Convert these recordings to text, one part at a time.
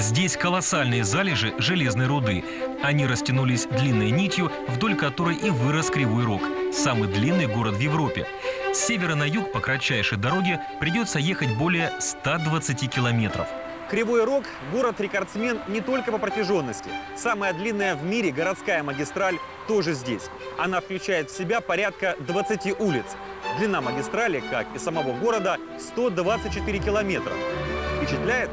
Здесь колоссальные залежи железной руды. Они растянулись длинной нитью, вдоль которой и вырос Кривой Рог. Самый длинный город в Европе. С севера на юг по кратчайшей дороге придется ехать более 120 километров. Кривой Рог – город-рекордсмен не только по протяженности. Самая длинная в мире городская магистраль тоже здесь. Она включает в себя порядка 20 улиц. Длина магистрали, как и самого города, 124 километра. Впечатляет?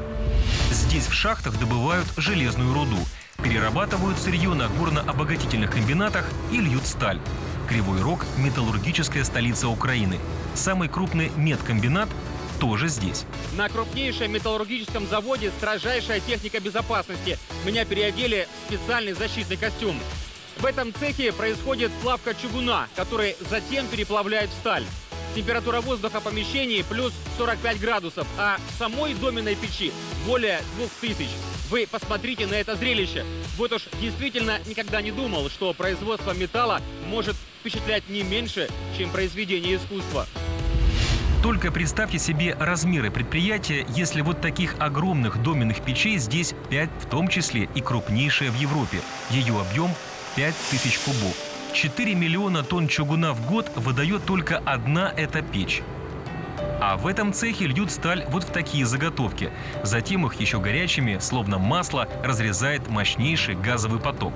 Здесь в шахтах добывают железную руду, перерабатывают сырье на горно-обогатительных комбинатах и льют сталь. Кривой Рог – металлургическая столица Украины. Самый крупный медкомбинат тоже здесь. На крупнейшем металлургическом заводе строжайшая техника безопасности. Меня переодели в специальный защитный костюм. В этом цехе происходит плавка чугуна, который затем переплавляет в сталь. Температура воздуха в помещении плюс 45 градусов, а самой доменной печи более 2000. Вы посмотрите на это зрелище. Вот уж действительно никогда не думал, что производство металла может впечатлять не меньше, чем произведение искусства. Только представьте себе размеры предприятия, если вот таких огромных доменных печей здесь 5, в том числе и крупнейшая в Европе. Ее объем 5000 кубов. 4 миллиона тонн чугуна в год выдает только одна эта печь. А в этом цехе льют сталь вот в такие заготовки. Затем их еще горячими, словно масло, разрезает мощнейший газовый поток.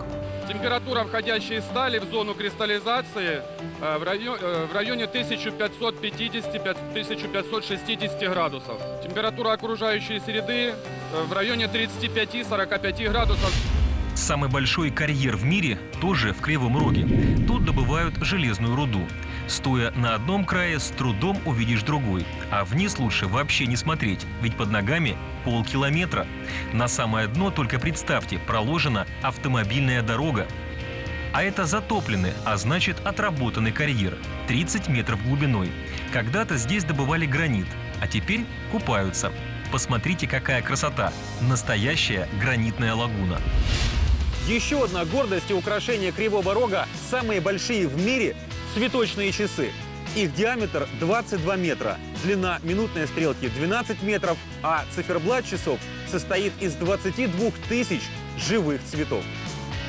Температура входящей стали в зону кристаллизации э, в районе, э, в районе 1550-1560 градусов. Температура окружающей среды э, в районе 35-45 градусов. Самый большой карьер в мире тоже в Кривом Роге. Тут добывают железную руду. Стоя на одном крае, с трудом увидишь другой. А вниз лучше вообще не смотреть, ведь под ногами полкилометра. На самое дно, только представьте, проложена автомобильная дорога. А это затопленный, а значит отработанный карьер. 30 метров глубиной. Когда-то здесь добывали гранит, а теперь купаются. Посмотрите, какая красота! Настоящая гранитная лагуна. Еще одна гордость и украшение Кривого Рога – самые большие в мире цветочные часы. Их диаметр 22 метра, длина минутной стрелки 12 метров, а циферблат часов состоит из 22 тысяч живых цветов.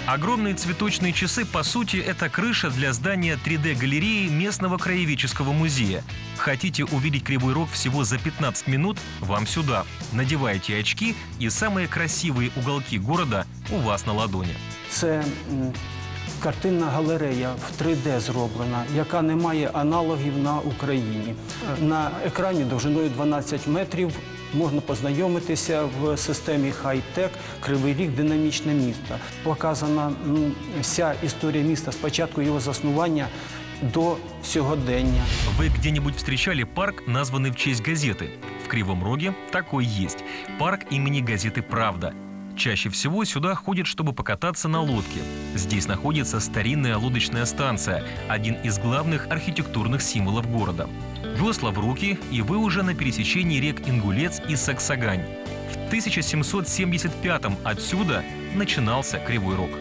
Огромные цветочные часы, по сути, это крыша для здания 3D-галереи местного краеведческого музея. Хотите увидеть Кривой Рог всего за 15 минут? Вам сюда. Надевайте очки, и самые красивые уголки города у вас на ладони. Це м, картинна галерея в 3D зроблена, яка не має аналогів на Україні. На екрані довжиною 12 метрів можна познайомитися в системі хай-тек Кривий Ріг динамічне місто. Показана м, вся історія міста з початку його заснування до сьогодення. Вы где-нибудь встречали парк, названный в честь газеты? В Кривом Роге такой есть. Парк имени газеты «Правда». Чаще всего сюда ходят, чтобы покататься на лодке. Здесь находится старинная лодочная станция, один из главных архитектурных символов города. Весла в руки, и вы уже на пересечении рек Ингулец и Саксагань. В 1775-м отсюда начинался Кривой Рог.